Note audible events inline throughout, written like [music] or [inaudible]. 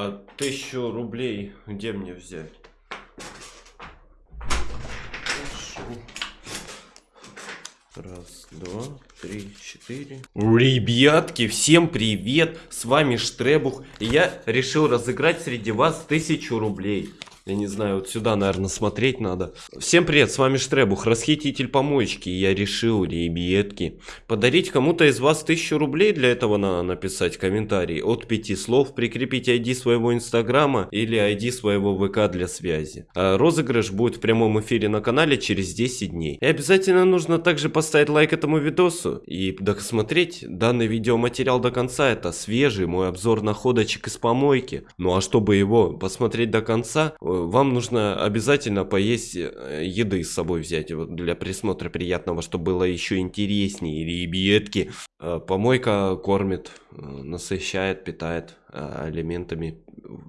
А тысячу рублей где мне взять? Раз, два, три, четыре. Ребятки, всем привет! С вами Штребух. И я решил разыграть среди вас тысячу рублей. Я не знаю, вот сюда, наверное, смотреть надо. Всем привет, с вами Штребух, расхититель помоечки. Я решил, ребятки, подарить кому-то из вас тысячу рублей. Для этого надо написать комментарий от пяти слов, прикрепить ID своего инстаграма или ID своего ВК для связи. А розыгрыш будет в прямом эфире на канале через 10 дней. И обязательно нужно также поставить лайк этому видосу и досмотреть данный видеоматериал до конца. Это свежий мой обзор находочек из помойки. Ну а чтобы его посмотреть до конца, вам нужно обязательно поесть э, еды с собой взять вот для присмотра приятного, чтобы было еще интереснее. Ребятки, э, помойка кормит, э, насыщает, питает элементами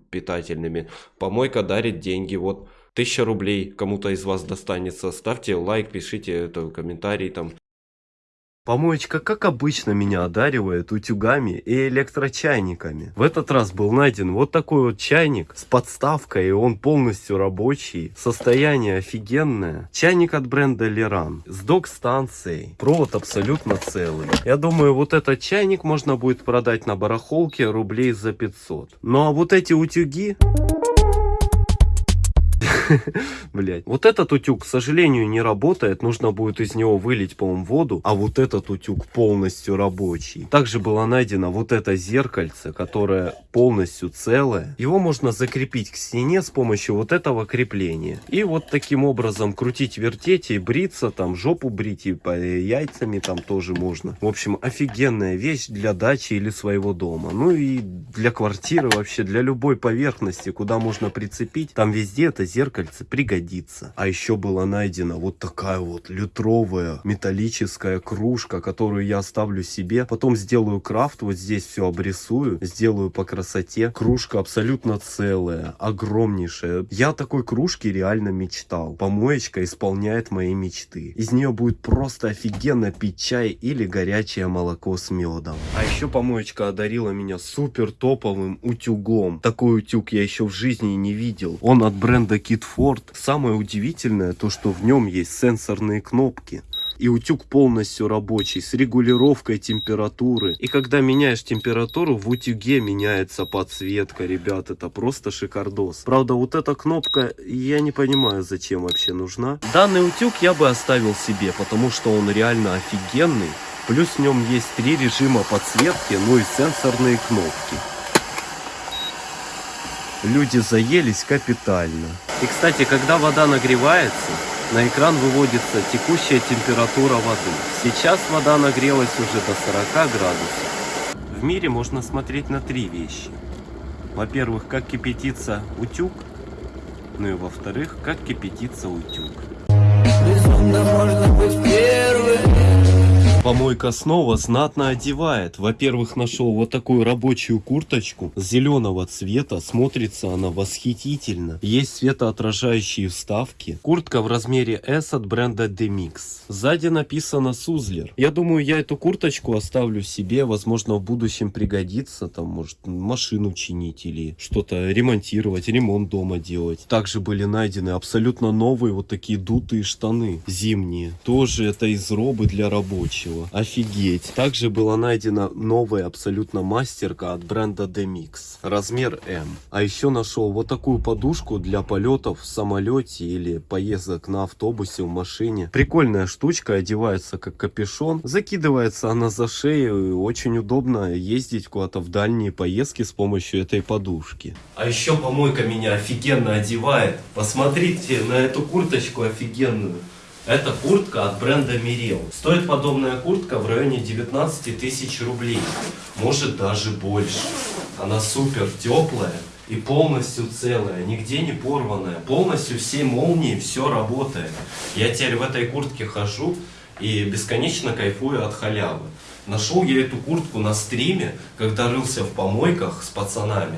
питательными. Помойка дарит деньги, вот. Тысяча рублей кому-то из вас достанется. Ставьте лайк, пишите это, комментарий там. Помоечка, как обычно, меня одаривает утюгами и электрочайниками. В этот раз был найден вот такой вот чайник с подставкой, и он полностью рабочий. Состояние офигенное. Чайник от бренда Леран с док-станцией. Провод абсолютно целый. Я думаю, вот этот чайник можно будет продать на барахолке рублей за 500. Ну а вот эти утюги... [laughs] Блять. Вот этот утюг, к сожалению, не работает. Нужно будет из него вылить, по-моему, воду. А вот этот утюг полностью рабочий. Также было найдено вот это зеркальце, которое полностью целое. Его можно закрепить к стене с помощью вот этого крепления. И вот таким образом крутить, вертеть и бриться. Там жопу брить и по яйцами там тоже можно. В общем, офигенная вещь для дачи или своего дома. Ну и для квартиры вообще, для любой поверхности, куда можно прицепить. Там везде это зеркало зеркальце пригодится. А еще была найдена вот такая вот литровая металлическая кружка, которую я оставлю себе. Потом сделаю крафт, вот здесь все обрисую, сделаю по красоте. Кружка абсолютно целая, огромнейшая. Я такой кружке реально мечтал. Помоечка исполняет мои мечты. Из нее будет просто офигенно пить чай или горячее молоко с медом. А еще помоечка одарила меня супер топовым утюгом. Такой утюг я еще в жизни не видел. Он от бренда Kit Ford. Самое удивительное, то что в нем есть сенсорные кнопки. И утюг полностью рабочий, с регулировкой температуры. И когда меняешь температуру, в утюге меняется подсветка, ребят, это просто шикардос. Правда, вот эта кнопка, я не понимаю, зачем вообще нужна. Данный утюг я бы оставил себе, потому что он реально офигенный. Плюс в нем есть три режима подсветки, ну и сенсорные кнопки. Люди заелись капитально. И, кстати, когда вода нагревается, на экран выводится текущая температура воды. Сейчас вода нагрелась уже до 40 градусов. В мире можно смотреть на три вещи. Во-первых, как кипятится утюг. Ну и во-вторых, как кипятится утюг. Безумно можно быть первым. Помойка снова знатно одевает. Во-первых, нашел вот такую рабочую курточку зеленого цвета. Смотрится она восхитительно. Есть светоотражающие вставки. Куртка в размере S от бренда Demix. Сзади написано Сузлер. Я думаю, я эту курточку оставлю себе. Возможно, в будущем пригодится. Там, может, машину чинить или что-то ремонтировать, ремонт дома делать. Также были найдены абсолютно новые вот такие дутые штаны зимние. Тоже это из робы для рабочих нечего. Офигеть. Также была найдена новая абсолютно мастерка от бренда Demix. Размер М. А еще нашел вот такую подушку для полетов в самолете или поездок на автобусе, в машине. Прикольная штучка, одевается как капюшон. Закидывается она за шею и очень удобно ездить куда-то в дальние поездки с помощью этой подушки. А еще помойка меня офигенно одевает. Посмотрите на эту курточку офигенную. Это куртка от бренда Мирел. Стоит подобная куртка в районе 19 тысяч рублей. Может даже больше. Она супер теплая и полностью целая, нигде не порванная. Полностью все молнии, все работает. Я теперь в этой куртке хожу и бесконечно кайфую от халявы. Нашел я эту куртку на стриме, когда рылся в помойках с пацанами.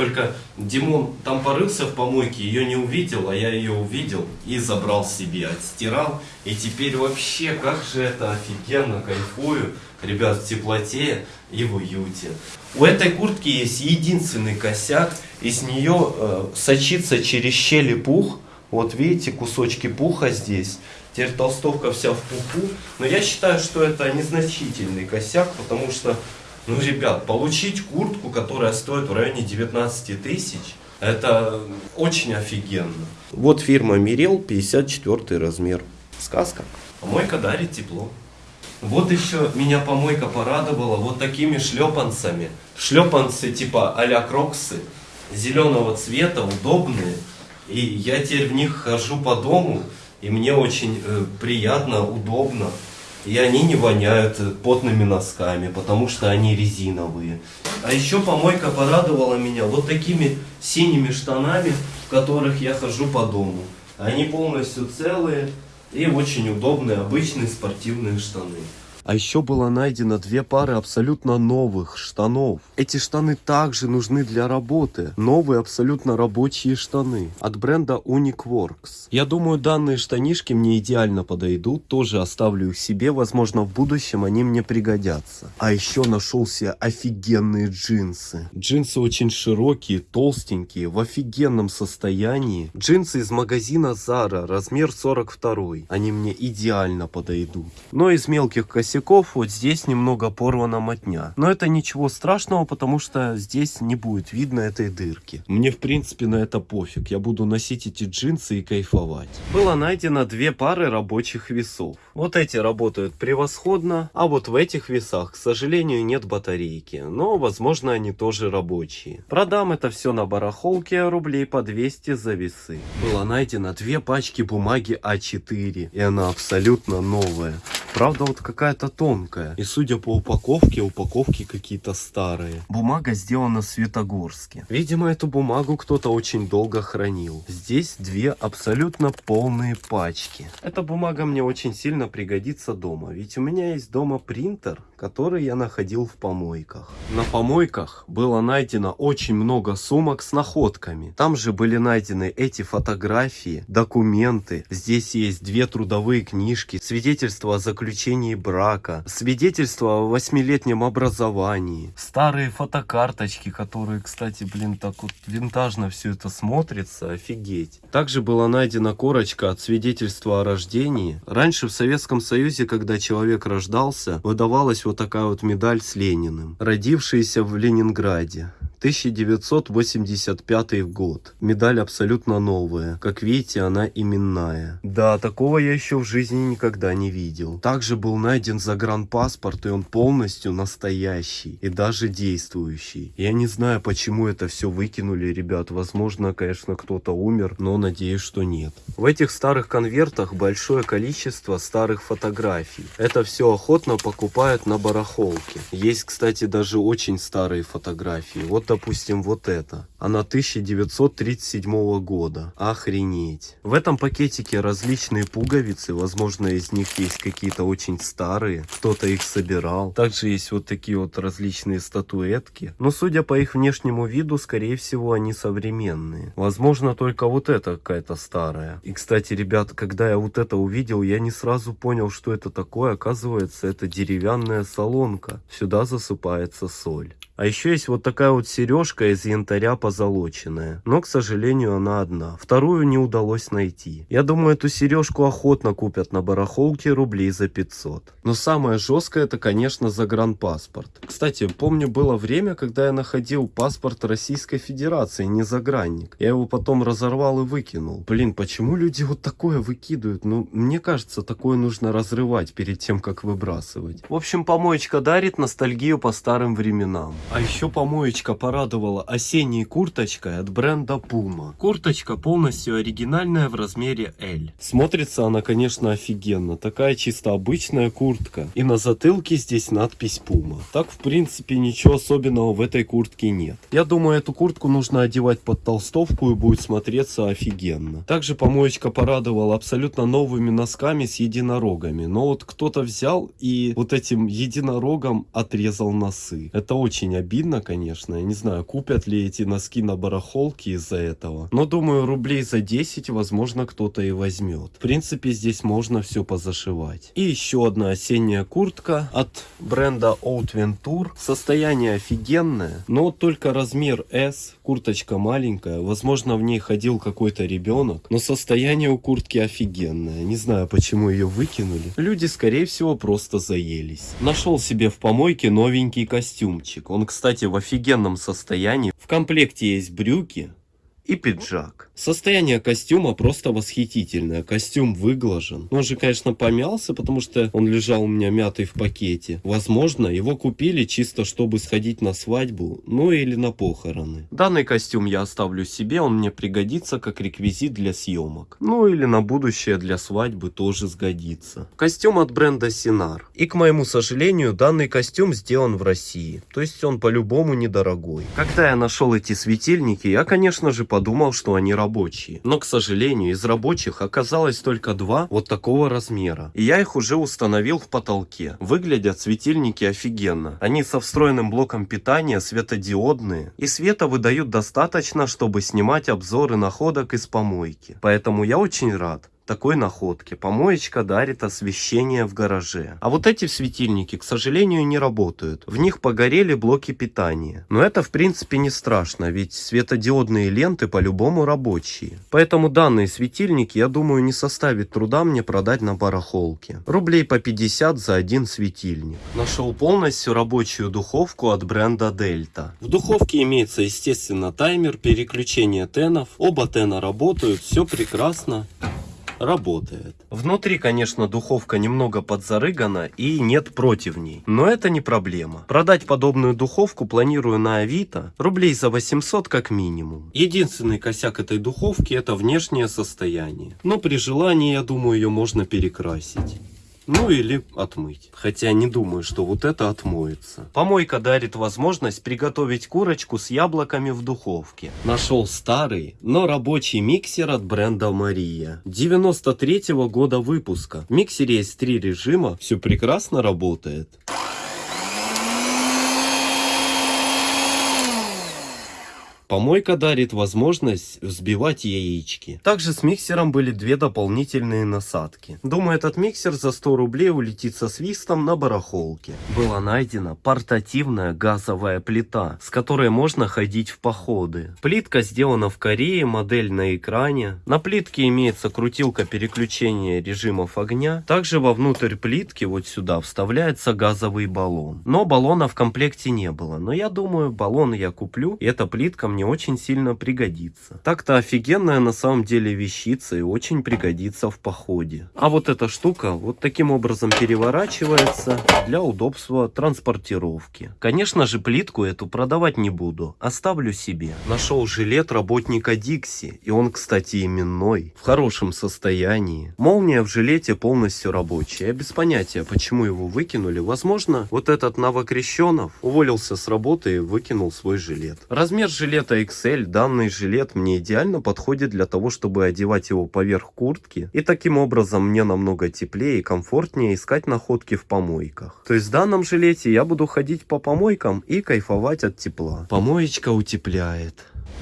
Только Димон там порылся в помойке, ее не увидел, а я ее увидел и забрал себе, отстирал. И теперь вообще, как же это офигенно, кайфую, ребят, в теплоте и в уюте. У этой куртки есть единственный косяк, из нее э, сочится через щели пух. Вот видите, кусочки пуха здесь. Теперь толстовка вся в пуху. Но я считаю, что это незначительный косяк, потому что ну, ребят, получить куртку, которая стоит в районе 19 тысяч, это очень офигенно. Вот фирма Мирел, 54 размер. Сказка. Помойка дарит тепло. Вот еще меня помойка порадовала вот такими шлепанцами. Шлепанцы типа а-ля кроксы, зеленого цвета, удобные. И я теперь в них хожу по дому, и мне очень э, приятно, удобно. И они не воняют потными носками, потому что они резиновые. А еще помойка порадовала меня вот такими синими штанами, в которых я хожу по дому. Они полностью целые и очень удобные, обычные спортивные штаны. А еще было найдено две пары абсолютно новых штанов. Эти штаны также нужны для работы. Новые абсолютно рабочие штаны от бренда Uniqueworks. Я думаю, данные штанишки мне идеально подойдут. Тоже оставлю их себе. Возможно, в будущем они мне пригодятся. А еще нашел себе офигенные джинсы. Джинсы очень широкие, толстенькие, в офигенном состоянии. Джинсы из магазина Zara, размер 42. Они мне идеально подойдут. Но из мелких костюмов косяков вот здесь немного порвана мотня. Но это ничего страшного, потому что здесь не будет видно этой дырки. Мне в принципе на это пофиг. Я буду носить эти джинсы и кайфовать. Было найдено две пары рабочих весов. Вот эти работают превосходно, а вот в этих весах, к сожалению, нет батарейки. Но возможно они тоже рабочие. Продам это все на барахолке рублей по 200 за весы. Было найдено две пачки бумаги А4 и она абсолютно новая. Правда вот какая-то тонкая. И судя по упаковке, упаковки какие-то старые. Бумага сделана в Светогорске. Видимо, эту бумагу кто-то очень долго хранил. Здесь две абсолютно полные пачки. Эта бумага мне очень сильно пригодится дома. Ведь у меня есть дома принтер, который я находил в помойках. На помойках было найдено очень много сумок с находками. Там же были найдены эти фотографии, документы. Здесь есть две трудовые книжки, свидетельство о заключении брака свидетельство о восьмилетнем образовании, старые фотокарточки, которые, кстати, блин, так вот винтажно все это смотрится, офигеть. Также была найдена корочка от свидетельства о рождении. Раньше в Советском Союзе, когда человек рождался, выдавалась вот такая вот медаль с Лениным. Родившийся в Ленинграде. 1985 год. Медаль абсолютно новая. Как видите, она именная. Да, такого я еще в жизни никогда не видел. Также был найден загранпаспорт, и он полностью настоящий. И даже действующий. Я не знаю, почему это все выкинули, ребят. Возможно, конечно, кто-то умер, но надеюсь, что нет. В этих старых конвертах большое количество старых фотографий. Это все охотно покупают на барахолке. Есть, кстати, даже очень старые фотографии. Вот допустим, вот это. Она 1937 года. Охренеть. В этом пакетике различные пуговицы. Возможно, из них есть какие-то очень старые. Кто-то их собирал. Также есть вот такие вот различные статуэтки. Но судя по их внешнему виду, скорее всего, они современные. Возможно, только вот эта какая-то старая. И, кстати, ребят, когда я вот это увидел, я не сразу понял, что это такое. Оказывается, это деревянная солонка. Сюда засыпается соль. А еще есть вот такая вот сережка из янтаря позолоченная. Но, к сожалению, она одна. Вторую не удалось найти. Я думаю, эту сережку охотно купят на барахолке рублей за 500. Но самое жесткое это, конечно, загранпаспорт. Кстати, помню, было время, когда я находил паспорт Российской Федерации, не загранник. Я его потом разорвал и выкинул. Блин, почему люди вот такое выкидывают? Ну, мне кажется, такое нужно разрывать перед тем, как выбрасывать. В общем, помоечка дарит ностальгию по старым временам. А еще помоечка порадовала осенней курточкой от бренда Puma. Курточка полностью оригинальная в размере L. Смотрится она, конечно, офигенно. Такая чисто обычная куртка. И на затылке здесь надпись Puma. Так, в принципе, ничего особенного в этой куртке нет. Я думаю, эту куртку нужно одевать под толстовку и будет смотреться офигенно. Также помоечка порадовала абсолютно новыми носками с единорогами. Но вот кто-то взял и вот этим единорогом отрезал носы. Это очень обидно, конечно. Я не знаю, купят ли эти носки на барахолке из-за этого. Но думаю, рублей за 10, возможно, кто-то и возьмет. В принципе, здесь можно все позашивать. И еще одна осенняя куртка от бренда Old Venture. Состояние офигенное, но только размер S. Курточка маленькая. Возможно, в ней ходил какой-то ребенок. Но состояние у куртки офигенное. Не знаю, почему ее выкинули. Люди, скорее всего, просто заелись. Нашел себе в помойке новенький костюмчик. Он, кстати, в офигенном состоянии. В комплекте есть брюки, и пиджак. Состояние костюма просто восхитительное. Костюм выглажен. Он же, конечно, помялся, потому что он лежал у меня мятый в пакете. Возможно, его купили чисто, чтобы сходить на свадьбу, ну или на похороны. Данный костюм я оставлю себе, он мне пригодится как реквизит для съемок. Ну или на будущее для свадьбы тоже сгодится. Костюм от бренда Синар. И, к моему сожалению, данный костюм сделан в России. То есть он по-любому недорогой. Когда я нашел эти светильники, я, конечно же, подумал, что они рабочие. Но, к сожалению, из рабочих оказалось только два вот такого размера. И я их уже установил в потолке. Выглядят светильники офигенно. Они со встроенным блоком питания, светодиодные. И света выдают достаточно, чтобы снимать обзоры находок из помойки. Поэтому я очень рад такой находке. Помоечка дарит освещение в гараже. А вот эти светильники, к сожалению, не работают. В них погорели блоки питания. Но это в принципе не страшно, ведь светодиодные ленты по-любому рабочие. Поэтому данные светильники, я думаю, не составит труда мне продать на барахолке. Рублей по 50 за один светильник. Нашел полностью рабочую духовку от бренда Delta. В духовке имеется, естественно, таймер, переключение тенов. Оба тена работают, все прекрасно работает. Внутри, конечно, духовка немного подзарыгана и нет противней, но это не проблема. Продать подобную духовку планирую на Авито рублей за 800 как минимум. Единственный косяк этой духовки это внешнее состояние, но при желании, я думаю, ее можно перекрасить. Ну или отмыть. Хотя не думаю, что вот это отмоется. Помойка дарит возможность приготовить курочку с яблоками в духовке. Нашел старый, но рабочий миксер от бренда Мария. 93 -го года выпуска. В миксере есть три режима, все прекрасно работает. Помойка дарит возможность взбивать яички. Также с миксером были две дополнительные насадки. Думаю, этот миксер за 100 рублей улетит со свистом на барахолке. Была найдена портативная газовая плита, с которой можно ходить в походы. Плитка сделана в Корее, модель на экране. На плитке имеется крутилка переключения режимов огня. Также вовнутрь плитки вот сюда вставляется газовый баллон. Но баллона в комплекте не было. Но я думаю, баллон я куплю, и эта плитка мне мне очень сильно пригодится. Так-то офигенная на самом деле вещица и очень пригодится в походе. А вот эта штука вот таким образом переворачивается для удобства транспортировки. Конечно же плитку эту продавать не буду, оставлю себе. Нашел жилет работника Дикси, и он, кстати, именной, в хорошем состоянии. Молния в жилете полностью рабочая. Без понятия, почему его выкинули. Возможно, вот этот новокрещенов уволился с работы и выкинул свой жилет. Размер жилета это XL, данный жилет мне идеально подходит для того, чтобы одевать его поверх куртки. И таким образом мне намного теплее и комфортнее искать находки в помойках. То есть в данном жилете я буду ходить по помойкам и кайфовать от тепла. Помоечка утепляет.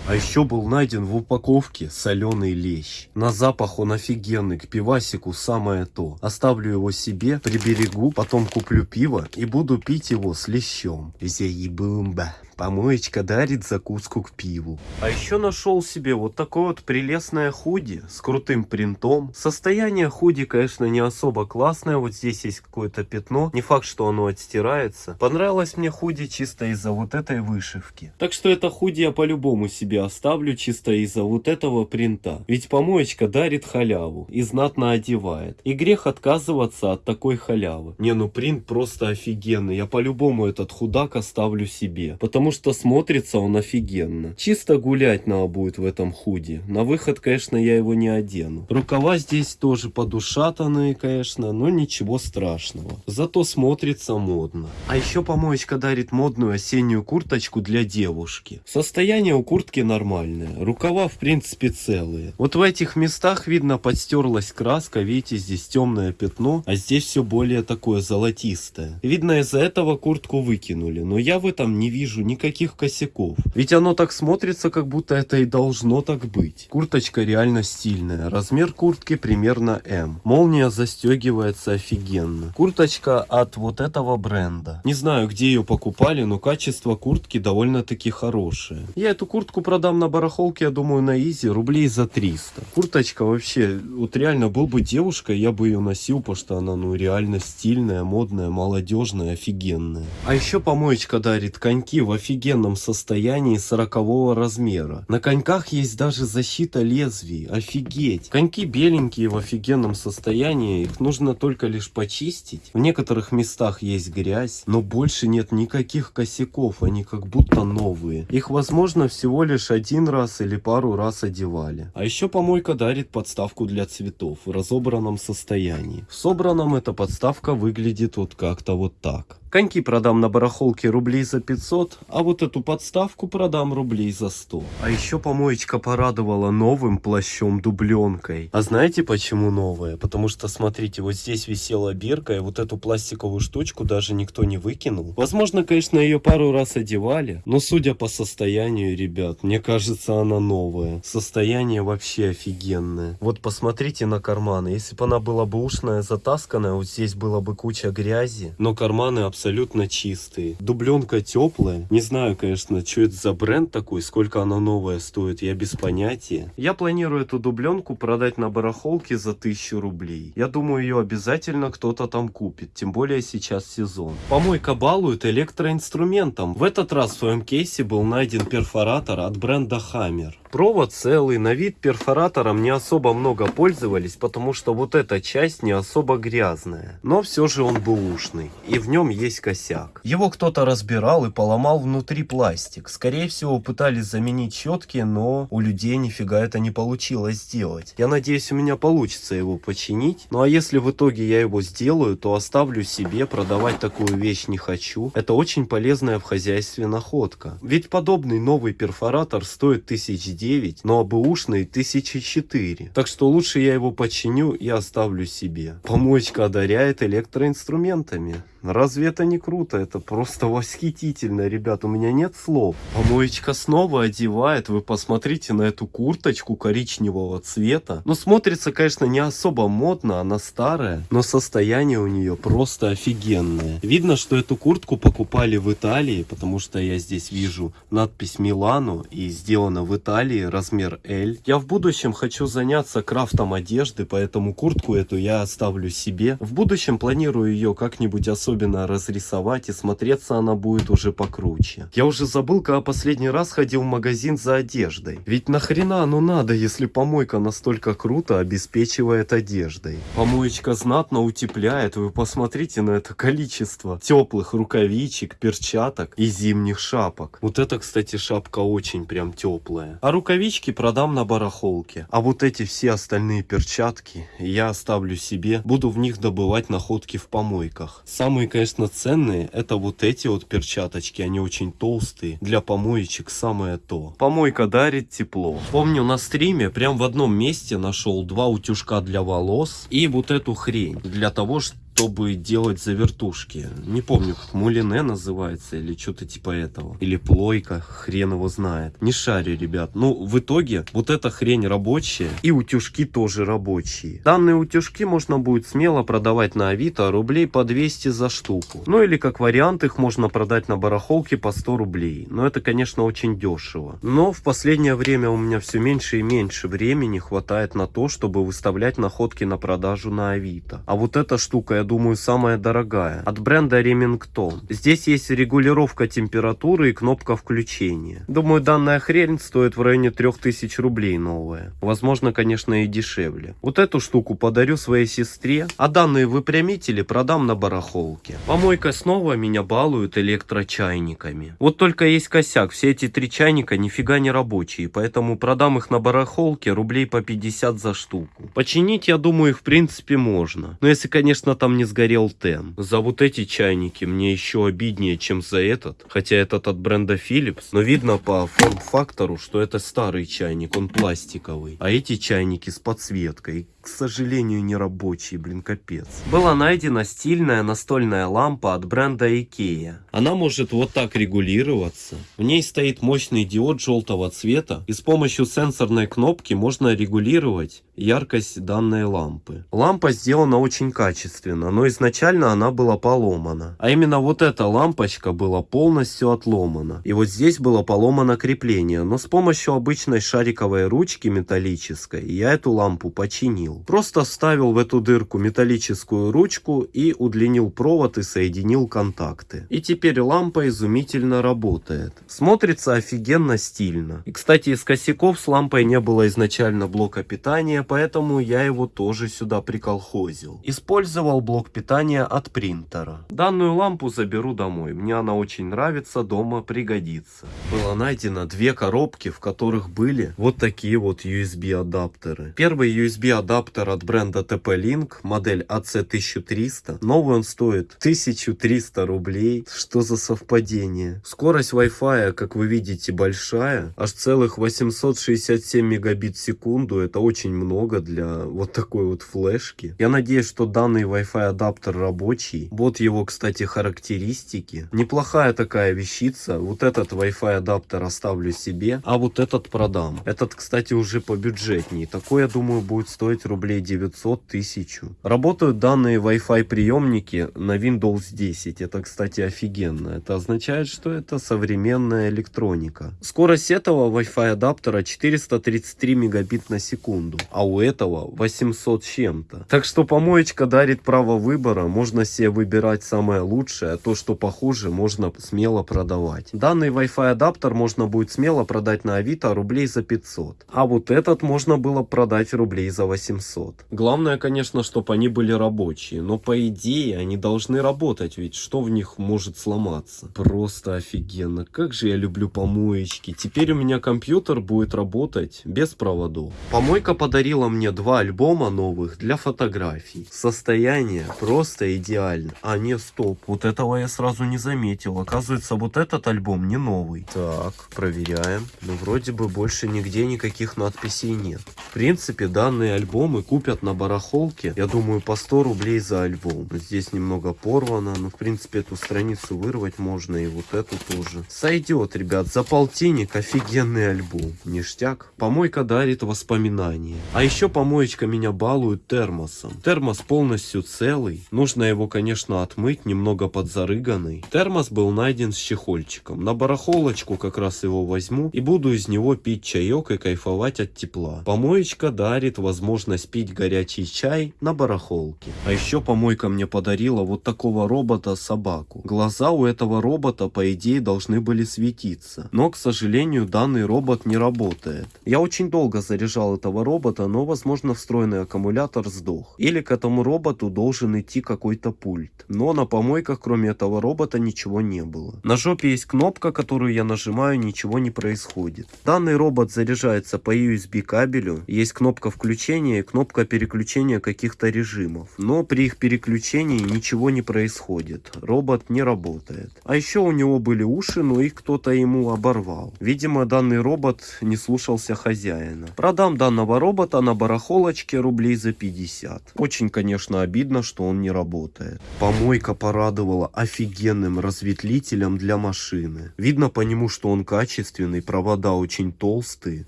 А еще был найден в упаковке соленый лещ. На запах он офигенный, к пивасику самое то. Оставлю его себе, приберегу, потом куплю пиво и буду пить его с лещом. Зеебумба. Помоечка дарит закуску к пиву. А еще нашел себе вот такое вот прелестное худи с крутым принтом. Состояние худи, конечно, не особо классное. Вот здесь есть какое-то пятно. Не факт, что оно отстирается. Понравилось мне худи чисто из-за вот этой вышивки. Так что это худи я по-любому себе оставлю чисто из-за вот этого принта. Ведь помоечка дарит халяву и знатно одевает. И грех отказываться от такой халявы. Не, ну принт просто офигенный. Я по-любому этот худак оставлю себе. Потому потому что смотрится он офигенно. Чисто гулять надо будет в этом худи. На выход, конечно, я его не одену. Рукава здесь тоже подушатанные, конечно, но ничего страшного. Зато смотрится модно. А еще помоечка дарит модную осеннюю курточку для девушки. Состояние у куртки нормальное. Рукава, в принципе, целые. Вот в этих местах, видно, подстерлась краска. Видите, здесь темное пятно, а здесь все более такое золотистое. Видно, из-за этого куртку выкинули. Но я в этом не вижу никаких косяков. Ведь оно так смотрится, как будто это и должно так быть. Курточка реально стильная. Размер куртки примерно М. Молния застегивается офигенно. Курточка от вот этого бренда. Не знаю, где ее покупали, но качество куртки довольно-таки хорошее. Я эту куртку продам на барахолке, я думаю, на изи рублей за 300. Курточка вообще, вот реально был бы девушкой, я бы ее носил, потому что она ну реально стильная, модная, молодежная, офигенная. А еще помоечка дарит коньки в офигенном состоянии 40 размера. На коньках есть даже защита лезвий, офигеть. Коньки беленькие в офигенном состоянии, их нужно только лишь почистить. В некоторых местах есть грязь, но больше нет никаких косяков, они как будто новые. Их возможно всего лишь один раз или пару раз одевали. А еще помойка дарит подставку для цветов в разобранном состоянии. В собранном эта подставка выглядит вот как-то вот так. Коньки продам на барахолке рублей за 500, а вот эту подставку продам рублей за 100. А еще помоечка порадовала новым плащом-дубленкой. А знаете почему новая? Потому что, смотрите, вот здесь висела бирка, и вот эту пластиковую штучку даже никто не выкинул. Возможно, конечно, ее пару раз одевали, но судя по состоянию, ребят, мне кажется, она новая. Состояние вообще офигенное. Вот посмотрите на карманы. Если бы она была бы ушная, затасканная, вот здесь было бы куча грязи, но карманы абсолютно абсолютно чистые. Дубленка теплая. Не знаю, конечно, что это за бренд такой, сколько она новая стоит, я без понятия. Я планирую эту дубленку продать на барахолке за 1000 рублей. Я думаю, ее обязательно кто-то там купит, тем более сейчас сезон. Помойка балует электроинструментом. В этот раз в своем кейсе был найден перфоратор от бренда Hammer. Провод целый, на вид перфоратором не особо много пользовались, потому что вот эта часть не особо грязная. Но все же он бэушный, и в нем есть косяк. Его кто-то разбирал и поломал внутри пластик. Скорее всего пытались заменить щетки, но у людей нифига это не получилось сделать. Я надеюсь у меня получится его починить. Ну а если в итоге я его сделаю, то оставлю себе, продавать такую вещь не хочу. Это очень полезная в хозяйстве находка. Ведь подобный новый перфоратор стоит тысяч 9, но бэушный 1004. Так что лучше я его починю и оставлю себе. Помоечка одаряет электроинструментами. Разве это не круто? Это просто восхитительно, ребят. У меня нет слов. Помоечка снова одевает. Вы посмотрите на эту курточку коричневого цвета. Ну, смотрится, конечно, не особо модно. Она старая. Но состояние у нее просто офигенное. Видно, что эту куртку покупали в Италии. Потому что я здесь вижу надпись Милану. И сделано в Италии. Размер L. Я в будущем хочу заняться крафтом одежды. Поэтому куртку эту я оставлю себе. В будущем планирую ее как-нибудь особенно особенно разрисовать и смотреться она будет уже покруче. Я уже забыл, когда последний раз ходил в магазин за одеждой. Ведь нахрена оно надо, если помойка настолько круто обеспечивает одеждой. Помоечка знатно утепляет, вы посмотрите на это количество теплых рукавичек, перчаток и зимних шапок. Вот это, кстати, шапка очень прям теплая. А рукавички продам на барахолке. А вот эти все остальные перчатки я оставлю себе, буду в них добывать находки в помойках. Самый Самые, конечно, ценные это вот эти вот перчаточки, они очень толстые. Для помоечек самое то. Помойка дарит тепло. Помню на стриме прям в одном месте нашел два утюжка для волос и вот эту хрень. Для того, чтобы чтобы делать завертушки. Не помню, как мулине называется или что-то типа этого. Или плойка, хрен его знает. Не шарю, ребят. Ну, в итоге, вот эта хрень рабочая и утюжки тоже рабочие. Данные утюжки можно будет смело продавать на Авито рублей по 200 за штуку. Ну или как вариант их можно продать на барахолке по 100 рублей. Но это, конечно, очень дешево. Но в последнее время у меня все меньше и меньше времени хватает на то, чтобы выставлять находки на продажу на Авито. А вот эта штука, я думаю, самая дорогая. От бренда Remington. Здесь есть регулировка температуры и кнопка включения. Думаю, данная хрень стоит в районе 3000 рублей новая. Возможно, конечно, и дешевле. Вот эту штуку подарю своей сестре, а данные выпрямители продам на барахолке. Помойка снова меня балует электрочайниками. Вот только есть косяк, все эти три чайника нифига не рабочие, поэтому продам их на барахолке рублей по 50 за штуку. Починить, я думаю, их в принципе можно. Но если, конечно, там не сгорел тен. За вот эти чайники мне еще обиднее, чем за этот. Хотя этот от бренда Philips. Но видно по форм-фактору, что это старый чайник, он пластиковый. А эти чайники с подсветкой к сожалению, не рабочий, блин, капец. Была найдена стильная настольная лампа от бренда IKEA. Она может вот так регулироваться. В ней стоит мощный диод желтого цвета, и с помощью сенсорной кнопки можно регулировать яркость данной лампы. Лампа сделана очень качественно, но изначально она была поломана. А именно вот эта лампочка была полностью отломана. И вот здесь было поломано крепление, но с помощью обычной шариковой ручки металлической я эту лампу починил. Просто вставил в эту дырку металлическую ручку и удлинил провод и соединил контакты. И теперь лампа изумительно работает. Смотрится офигенно стильно. И кстати из косяков с лампой не было изначально блока питания, поэтому я его тоже сюда приколхозил. Использовал блок питания от принтера. Данную лампу заберу домой. Мне она очень нравится, дома пригодится. Было найдено две коробки, в которых были вот такие вот USB адаптеры. Первый USB адаптер адаптер от бренда TP-Link, модель AC1300. Новый он стоит 1300 рублей. Что за совпадение? Скорость Wi-Fi, как вы видите, большая. Аж целых 867 мегабит в секунду. Это очень много для вот такой вот флешки. Я надеюсь, что данный Wi-Fi адаптер рабочий. Вот его, кстати, характеристики. Неплохая такая вещица. Вот этот Wi-Fi адаптер оставлю себе, а вот этот продам. Этот, кстати, уже побюджетнее. Такой, я думаю, будет стоить рублей 900 тысячу. Работают данные Wi-Fi приемники на Windows 10. Это, кстати, офигенно. Это означает, что это современная электроника. Скорость этого Wi-Fi адаптера 433 мегабит на секунду, а у этого 800 чем-то. Так что помоечка дарит право выбора. Можно себе выбирать самое лучшее, а то, что похуже, можно смело продавать. Данный Wi-Fi адаптер можно будет смело продать на Авито рублей за 500. А вот этот можно было продать рублей за 800. 700. Главное, конечно, чтобы они были рабочие, но по идее они должны работать, ведь что в них может сломаться? Просто офигенно. Как же я люблю помоечки. Теперь у меня компьютер будет работать без проводов. Помойка подарила мне два альбома новых для фотографий. Состояние просто идеально. А не, стоп. Вот этого я сразу не заметил. Оказывается, вот этот альбом не новый. Так, проверяем. Ну, вроде бы больше нигде никаких надписей нет. В принципе, данный альбом альбомы купят на барахолке, я думаю, по 100 рублей за альбом. Здесь немного порвано, но, в принципе, эту страницу вырвать можно, и вот эту тоже. Сойдет, ребят, за полтинник офигенный альбом. Ништяк. Помойка дарит воспоминания. А еще помоечка меня балует термосом. Термос полностью целый. Нужно его, конечно, отмыть, немного подзарыганный. Термос был найден с чехольчиком. На барахолочку как раз его возьму и буду из него пить чаек и кайфовать от тепла. Помоечка дарит возможность возможность пить горячий чай на барахолке. А еще помойка мне подарила вот такого робота-собаку. Глаза у этого робота по идее должны были светиться. Но, к сожалению, данный робот не работает. Я очень долго заряжал этого робота, но возможно встроенный аккумулятор сдох. Или к этому роботу должен идти какой-то пульт. Но на помойках кроме этого робота ничего не было. На жопе есть кнопка, которую я нажимаю, ничего не происходит. Данный робот заряжается по USB кабелю. Есть кнопка включения кнопка переключения каких-то режимов. Но при их переключении ничего не происходит. Робот не работает. А еще у него были уши, но их кто-то ему оборвал. Видимо, данный робот не слушался хозяина. Продам данного робота на барахолочке рублей за 50. Очень, конечно, обидно, что он не работает. Помойка порадовала офигенным разветвителем для машины. Видно по нему, что он качественный, провода очень толстые.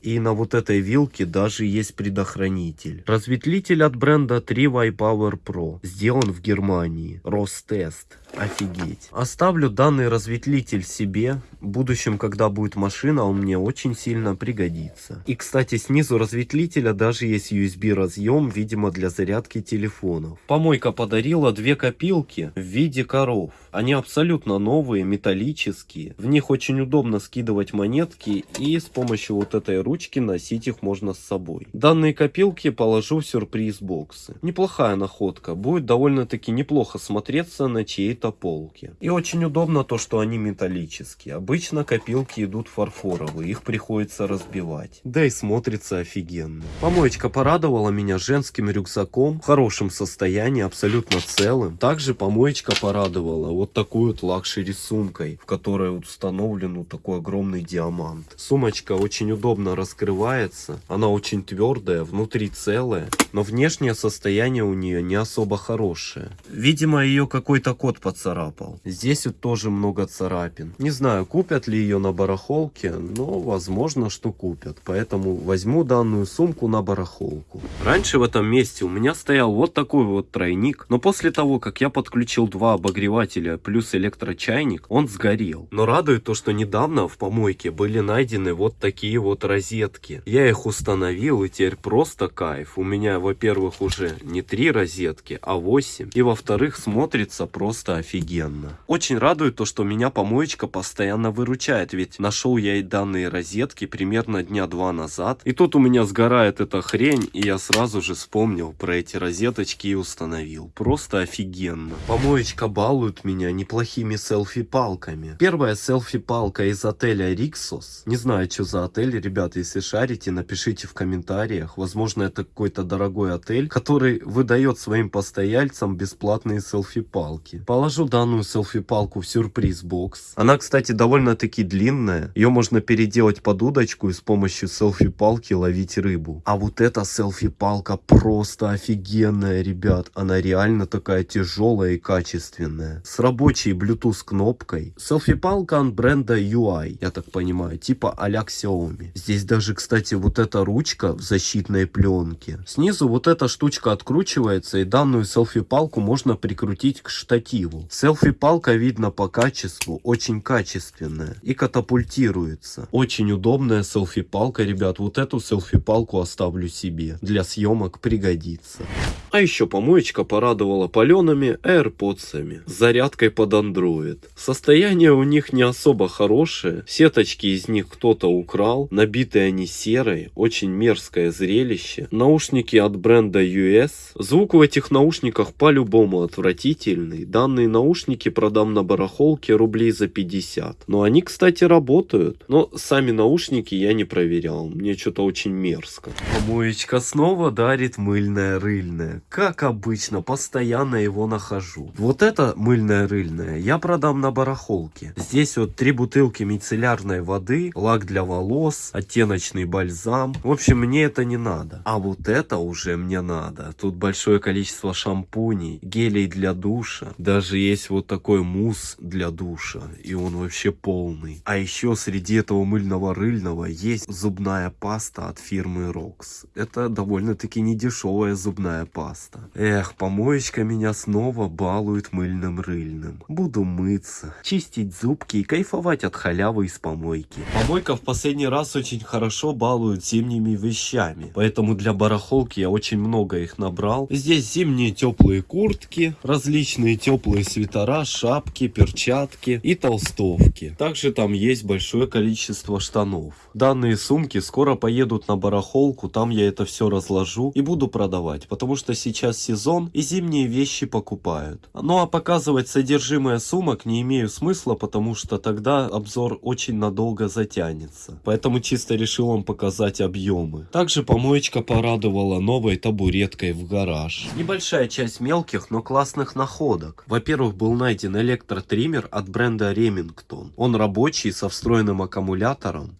И на вот этой вилке даже есть предохранитель. Разветвитель от бренда 3Y Power Pro. Сделан в Германии. Ростест. Офигеть. Оставлю данный разветвлитель себе. В будущем, когда будет машина, он мне очень сильно пригодится. И, кстати, снизу разветвлителя даже есть USB разъем, видимо, для зарядки телефонов. Помойка подарила две копилки в виде коров. Они абсолютно новые, металлические. В них очень удобно скидывать монетки и с помощью вот этой ручки носить их можно с собой. Данные копилки положу в сюрприз-боксы. Неплохая находка. Будет довольно-таки неплохо смотреться на полке. И очень удобно то, что они металлические. Обычно копилки идут фарфоровые, их приходится разбивать. Да и смотрится офигенно. Помоечка порадовала меня женским рюкзаком в хорошем состоянии, абсолютно целым. Также помоечка порадовала вот такой вот luxury сумкой, в которой установлен вот такой огромный диамант. Сумочка очень удобно раскрывается, она очень твердая, внутри целая, но внешнее состояние у нее не особо хорошее. Видимо, ее какой-то кот поцарапал. Здесь вот тоже много царапин. Не знаю, купят ли ее на барахолке, но возможно, что купят. Поэтому возьму данную сумку на барахолку. Раньше в этом месте у меня стоял вот такой вот тройник, но после того, как я подключил два обогревателя плюс электрочайник, он сгорел. Но радует то, что недавно в помойке были найдены вот такие вот розетки. Я их установил и теперь просто кайф. У меня, во-первых, уже не три розетки, а 8. И во-вторых, смотрится просто офигенно. Очень радует то, что меня помоечка постоянно выручает, ведь нашел я и данные розетки примерно дня два назад. И тут у меня сгорает эта хрень, и я сразу же вспомнил про эти розеточки и установил. Просто офигенно. Помоечка балует меня неплохими селфи-палками. Первая селфи-палка из отеля Риксос. Не знаю, что за отель, ребята, если шарите, напишите в комментариях. Возможно, это какой-то дорогой отель, который выдает своим постояльцам бесплатные селфи-палки. Положу данную селфи-палку в сюрприз-бокс. Она, кстати, довольно-таки длинная. Ее можно переделать под удочку и с помощью селфи-палки ловить рыбу. А вот эта селфи-палка просто офигенная, ребят. Она реально такая тяжелая и качественная. С рабочей Bluetooth кнопкой. Селфи-палка от бренда UI, я так понимаю, типа а-ля Xiaomi. Здесь даже, кстати, вот эта ручка в защитной пленке. Снизу вот эта штучка откручивается и данную селфи-палку можно прикрутить к штативу. Селфи-палка видно по качеству, очень качественная и катапультируется. Очень удобная селфи-палка, ребят. Вот эту селфи-палку оставлю себе. Для съемок пригодится. А еще помоечка порадовала палеными AirPods, зарядкой под Android. Состояние у них не особо хорошее, сеточки из них кто-то украл, набитые они серой, очень мерзкое зрелище. Наушники от бренда US. Звук в этих наушниках по-любому отвратительный. Данные наушники продам на барахолке рублей за 50. Но они, кстати, работают. Но сами наушники я не проверял, мне что-то очень мерзко. Помоечка снова дарит мыльное рыльное. Как обычно, постоянно его нахожу. Вот это мыльное рыльное я продам на барахолке. Здесь вот три бутылки мицеллярной воды, лак для волос, оттеночный бальзам. В общем, мне это не надо. А вот это уже мне надо. Тут большое количество шампуней, гелей для душа. Даже есть вот такой мусс для душа. И он вообще полный. А еще среди этого мыльного рыльного есть зубная паста от фирмы Rox. Это довольно-таки недешевая зубная паста. Эх, помоечка меня снова балует мыльным рыльным. Буду мыться, чистить зубки и кайфовать от халявы из помойки. Помойка в последний раз очень хорошо балует зимними вещами. Поэтому для барахолки я очень много их набрал. Здесь зимние теплые куртки, различные теплые свитера, шапки, перчатки и толстовки. Также там есть большое количество штанов. Данные сумки скоро поедут на барахолку, там я это все разложу и буду продавать, потому что сейчас сезон и зимние вещи покупают. Ну а показывать содержимое сумок не имею смысла, потому что тогда обзор очень надолго затянется. Поэтому чисто решил вам показать объемы. Также помоечка порадовала новой табуреткой в гараж. Небольшая часть мелких, но классных находок. Во-первых, был найден электротриммер от бренда Remington. Он рабочий, со встроенным аккумулятором.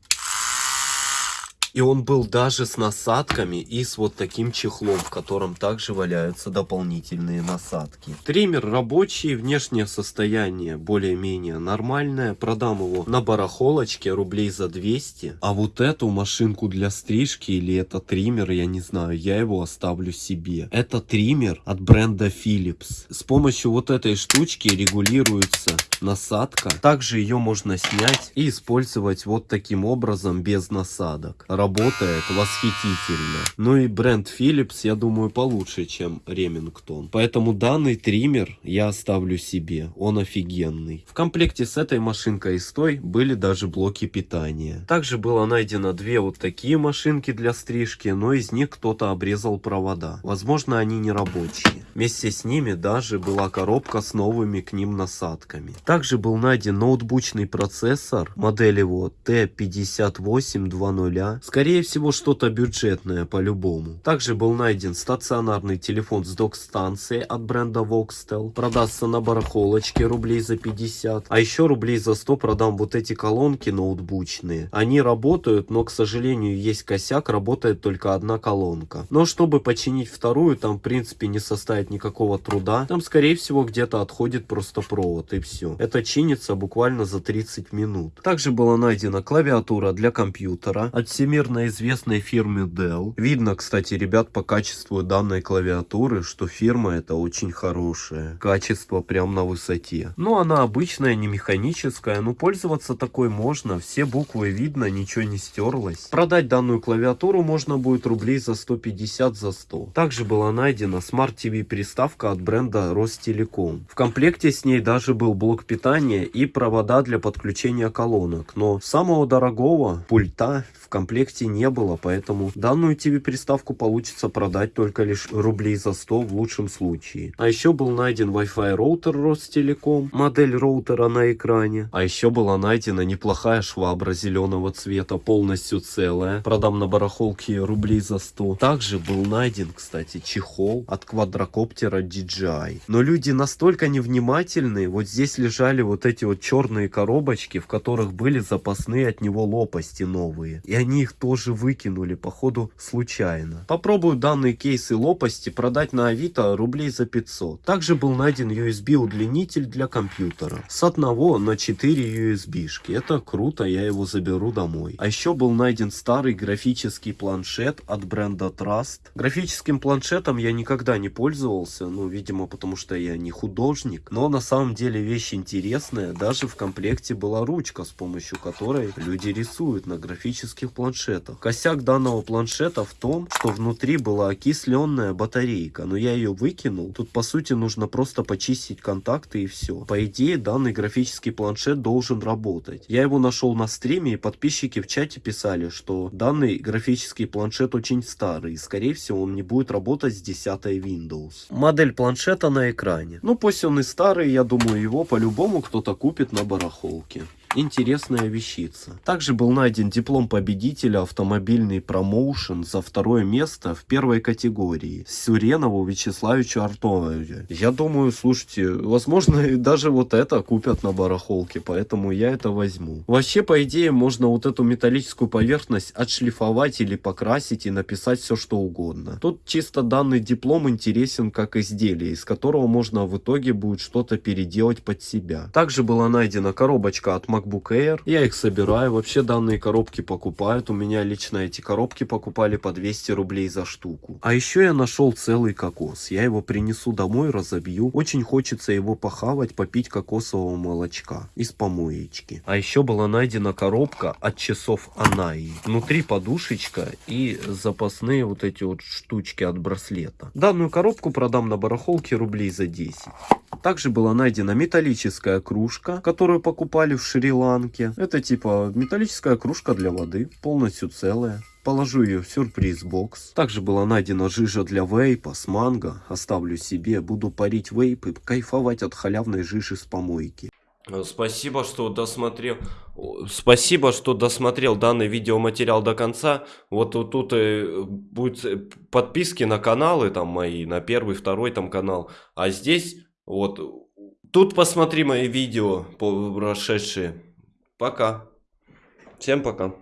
И он был даже с насадками и с вот таким чехлом, в котором также валяются дополнительные насадки. Триммер рабочий, внешнее состояние более-менее нормальное. Продам его на барахолочке рублей за 200. А вот эту машинку для стрижки или это триммер, я не знаю, я его оставлю себе. Это триммер от бренда Philips. С помощью вот этой штучки регулируется насадка. Также ее можно снять и использовать вот таким образом без насадок. Работает восхитительно. Ну и бренд Philips, я думаю, получше, чем Remington. Поэтому данный триммер я оставлю себе. Он офигенный. В комплекте с этой машинкой и с той были даже блоки питания. Также было найдено две вот такие машинки для стрижки, но из них кто-то обрезал провода. Возможно, они не рабочие. Вместе с ними даже была коробка с новыми к ним насадками. Также был найден ноутбучный процессор, модель его T5820. Скорее всего что-то бюджетное по-любому. Также был найден стационарный телефон с док-станцией от бренда Voxtel. Продастся на барахолочке рублей за 50. А еще рублей за 100 продам вот эти колонки ноутбучные. Они работают, но к сожалению есть косяк, работает только одна колонка. Но чтобы починить вторую, там в принципе не составит никакого труда. Там скорее всего где-то отходит просто провод и все. Это чинится буквально за 30 минут. Также была найдена клавиатура для компьютера от всемирно известной фирмы Dell. Видно, кстати, ребят, по качеству данной клавиатуры, что фирма это очень хорошая. Качество прям на высоте. Ну, она обычная, не механическая, но пользоваться такой можно. Все буквы видно, ничего не стерлось. Продать данную клавиатуру можно будет рублей за 150 за 100. Также была найдена Smart TV приставка от бренда Ростелеком. В комплекте с ней даже был блок питания и провода для подключения колонок, но самого дорогого пульта в комплекте не было, поэтому данную TV-приставку получится продать только лишь рублей за 100 в лучшем случае. А еще был найден Wi-Fi роутер Ростелеком, модель роутера на экране. А еще была найдена неплохая швабра зеленого цвета, полностью целая. Продам на барахолке рублей за 100. Также был найден, кстати, чехол от квадрокоптера DJI. Но люди настолько невнимательные, вот здесь лежали вот эти вот черные коробочки, в которых были запасные от него лопасти новые. И они их тоже выкинули, походу, случайно. Попробую данные кейсы лопасти продать на Авито рублей за 500. Также был найден USB удлинитель для компьютера. С одного на 4 USB-шки. Это круто, я его заберу домой. А еще был найден старый графический планшет от бренда Trust. Графическим планшетом я никогда не пользовался, ну, видимо, потому что я не художник. Но на самом деле вещь интересное, даже в комплекте была ручка, с помощью которой люди рисуют на графических планшетах. Косяк данного планшета в том, что внутри была окисленная батарейка, но я ее выкинул. Тут по сути нужно просто почистить контакты и все. По идее данный графический планшет должен работать. Я его нашел на стриме и подписчики в чате писали, что данный графический планшет очень старый и скорее всего он не будет работать с 10 Windows. Модель планшета на экране. Ну пусть он и старый, я думаю его по по-любому кто-то купит на барахолке интересная вещица. Также был найден диплом победителя автомобильный промоушен за второе место в первой категории Сюренову Вячеславичу Артовичу. Я думаю, слушайте, возможно даже вот это купят на барахолке, поэтому я это возьму. Вообще, по идее, можно вот эту металлическую поверхность отшлифовать или покрасить и написать все что угодно. Тут чисто данный диплом интересен как изделие, из которого можно в итоге будет что-то переделать под себя. Также была найдена коробочка от MacBook Air. Я их собираю. Вообще данные коробки покупают. У меня лично эти коробки покупали по 200 рублей за штуку. А еще я нашел целый кокос. Я его принесу домой, разобью. Очень хочется его похавать, попить кокосового молочка из помоечки. А еще была найдена коробка от часов Анаи. Внутри подушечка и запасные вот эти вот штучки от браслета. Данную коробку продам на барахолке рублей за 10. Также была найдена металлическая кружка, которую покупали в Шри-Ланке. Это типа металлическая кружка для воды, полностью целая. Положу ее в сюрприз-бокс. Также была найдена жижа для вейпа с манго. Оставлю себе, буду парить вейп и кайфовать от халявной жижи с помойки. Спасибо, что досмотрел. Спасибо, что досмотрел данный видеоматериал до конца. Вот, вот тут э, будет подписки на каналы там мои, на первый, второй там канал. А здесь вот. Тут посмотри мои видео прошедшие. Пока. Всем пока.